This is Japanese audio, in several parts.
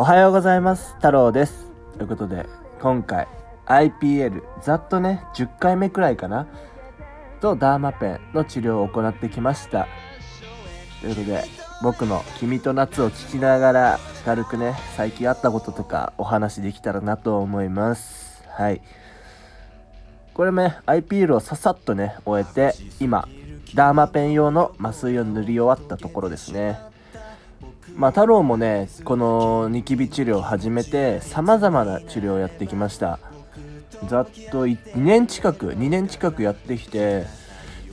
おはようございます。太郎です。ということで、今回 IPL ざっとね、10回目くらいかなとダーマペンの治療を行ってきました。ということで、僕の君と夏を聞きながら軽くね、最近あったこととかお話できたらなと思います。はい。これね、IPL をささっとね、終えて、今、ダーマペン用の麻酔を塗り終わったところですね。まあ、太郎もねこのニキビ治療を始めてさまざまな治療をやってきました。ざっと2年近く2年近くやってきて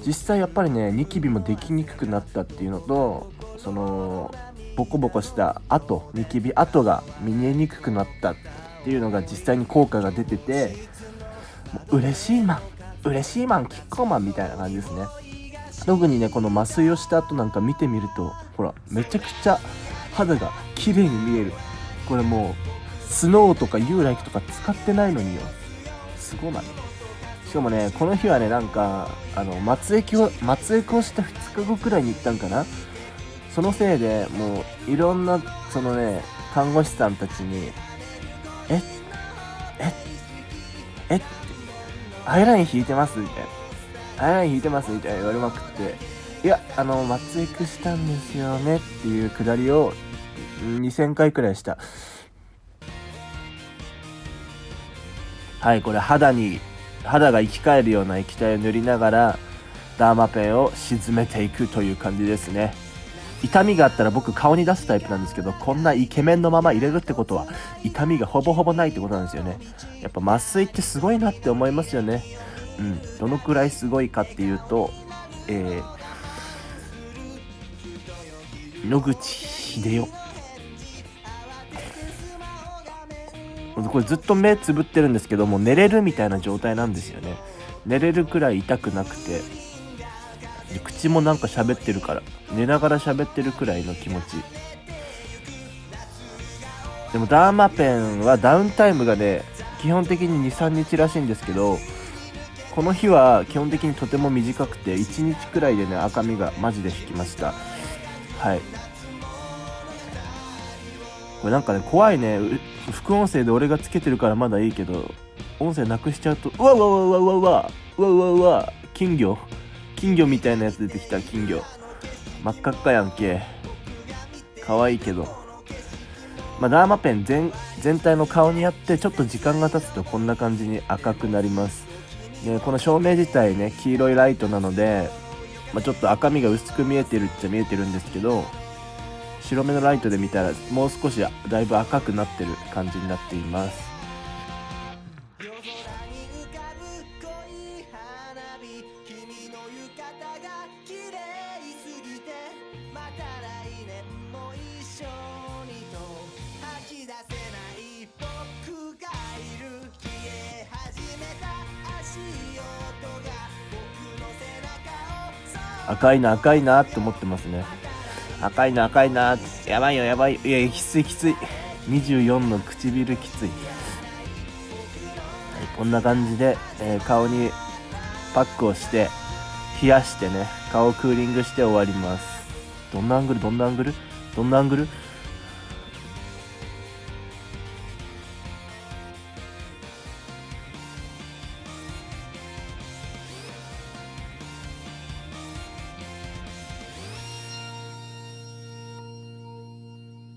実際やっぱりねニキビもできにくくなったっていうのとそのボコボコした跡ニキビ跡が見えにくくなったっていうのが実際に効果が出ててう嬉しいマン嬉しいマンキッコーマンみたいな感じですね。特にねこの麻酔をした後なんか見てみるとほらめちゃくちゃ肌が綺麗に見える。これもうスノーとかユーライクとか使ってないのによ。すごない。しかもねこの日はねなんかあの松江を松江をした2日後くらいに行ったんかな。そのせいでもういろんなそのね看護師さんたちに「えええっアイライン引いてます?」みたいな「アイライン引いてます?」みたいな言われまくって。いやあの松江区したんですよね？っていうくだりを2000回くらいした。はいこれ肌に肌が生き返るような液体を塗りながらダーマペンを沈めていくという感じですね。痛みがあったら僕顔に出すタイプなんですけどこんなイケメンのまま入れるってことは痛みがほぼほぼないってことなんですよね。やっぱ麻酔ってすごいなって思いますよね。うんどのくらいすごいかっていうとえー、野口英世。これずっと目つぶってるんですけども寝れるみたいな状態なんですよね。寝れるくらい痛くなくて。口もなんか喋ってるから。寝ながら喋ってるくらいの気持ち。でもダーマペンはダウンタイムがね基本的に23日らしいんですけどこの日は基本的にとても短くて1日くらいでね赤みがマジで引きました。はい。これなんかね怖いね。副音声で俺がつけてるからまだいいけど音声なくしちゃうとうわうわうわうわうわうわうわうわうわ金魚。金魚みたいなやつ出てきた金魚。真っ赤っかやんけ。可愛いけど。まあ、ダーマペン全全体の顔にやってちょっと時間が経つとこんな感じに赤くなります。でこの照明自体ね黄色いライトなので、まあ、ちょっと赤みが薄く見えてるっちゃ見えてるんですけど白目のライトで見たらもう少しだいぶ赤くなってる感じになっています。赤いな赤いなって思ってますね。赤いな赤いなやばいよやばい。いやきついきつい。24の唇きつい、はい、こんな感じで、えー顔にパックをして冷やしてね顔をクーリングして終わります。どんなアングル？どんなアングル？どんなアングル？